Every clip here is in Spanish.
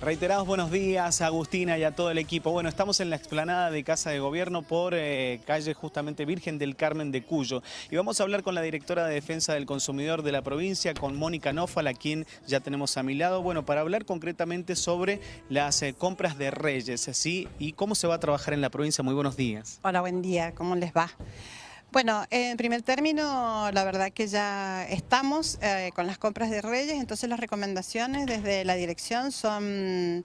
Reiterados buenos días a Agustina y a todo el equipo. Bueno, estamos en la explanada de Casa de Gobierno por eh, calle justamente Virgen del Carmen de Cuyo. Y vamos a hablar con la directora de Defensa del Consumidor de la provincia, con Mónica Nofal, a quien ya tenemos a mi lado. Bueno, para hablar concretamente sobre las eh, compras de Reyes, ¿sí? Y cómo se va a trabajar en la provincia. Muy buenos días. Hola, buen día. ¿Cómo les va? Bueno, en primer término, la verdad que ya estamos eh, con las compras de Reyes, entonces las recomendaciones desde la dirección son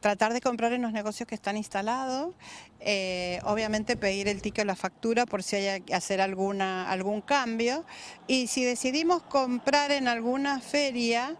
tratar de comprar en los negocios que están instalados, eh, obviamente pedir el ticket o la factura por si hay que hacer alguna, algún cambio y si decidimos comprar en alguna feria,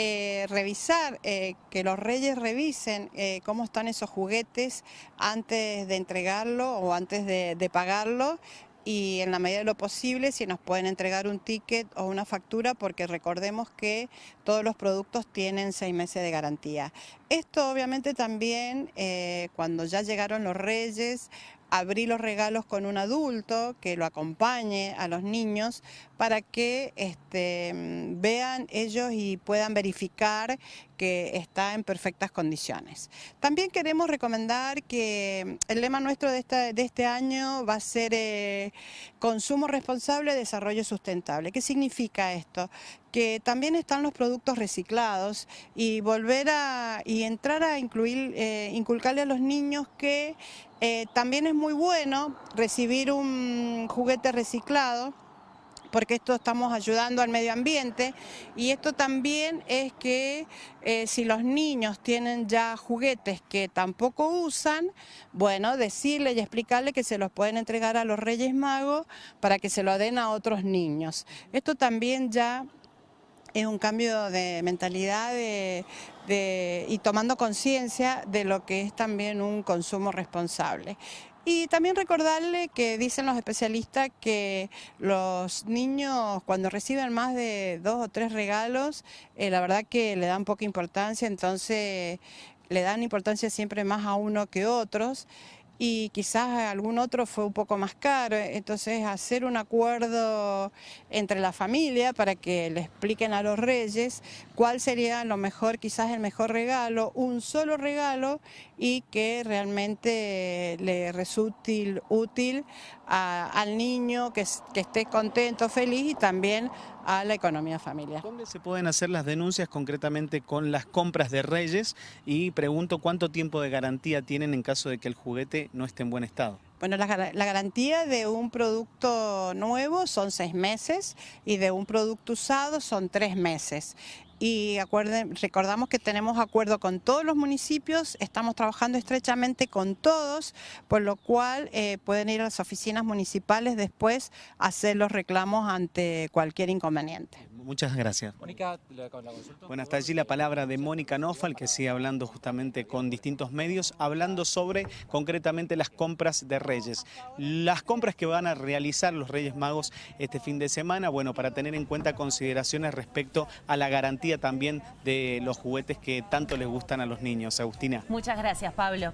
eh, revisar, que los reyes revisen cómo están esos juguetes antes de entregarlo o antes de, de pagarlo y en la medida de lo posible si nos pueden entregar un ticket o una factura porque recordemos que todos los productos tienen seis meses de garantía. Esto obviamente también eh, cuando ya llegaron los reyes abrir los regalos con un adulto que lo acompañe a los niños para que este, vean ellos y puedan verificar que está en perfectas condiciones. También queremos recomendar que el lema nuestro de, de este año va a ser eh, consumo responsable, desarrollo sustentable. ¿Qué significa esto? Que también están los productos reciclados y volver a y entrar a incluir, eh, inculcarle a los niños que eh, también es muy bueno recibir un juguete reciclado porque esto estamos ayudando al medio ambiente y esto también es que eh, si los niños tienen ya juguetes que tampoco usan, bueno, decirle y explicarle que se los pueden entregar a los Reyes Magos para que se lo den a otros niños. Esto también ya es un cambio de mentalidad y tomando conciencia de lo que es también un consumo responsable. Y también recordarle que dicen los especialistas que los niños cuando reciben más de dos o tres regalos, eh, la verdad que le dan poca importancia, entonces le dan importancia siempre más a uno que otros y quizás algún otro fue un poco más caro, entonces hacer un acuerdo entre la familia para que le expliquen a los reyes cuál sería lo mejor, quizás el mejor regalo, un solo regalo y que realmente le resulte útil al niño, que, que esté contento, feliz y también a la economía familiar. ¿Dónde se pueden hacer las denuncias concretamente con las compras de Reyes? Y pregunto cuánto tiempo de garantía tienen en caso de que el juguete no esté en buen estado. Bueno, la, garantía de un producto nuevo son seis meses y de un producto usado son tres meses. Y recordamos que tenemos acuerdo con todos los municipios, estamos trabajando estrechamente con todos, por lo cual eh, pueden ir a las oficinas municipales después a hacer los reclamos ante cualquier inconveniente. Muchas gracias. Mónica, la consulta. Bueno, hasta allí la palabra de Mónica Nofal, que sigue hablando justamente con distintos medios, hablando sobre concretamente las compras de Reyes. Las compras que van a realizar los Reyes Magos este fin de semana, bueno, para tener en cuenta consideraciones respecto a la garantía también de los juguetes que tanto les gustan a los niños. Agustina. Muchas gracias, Pablo.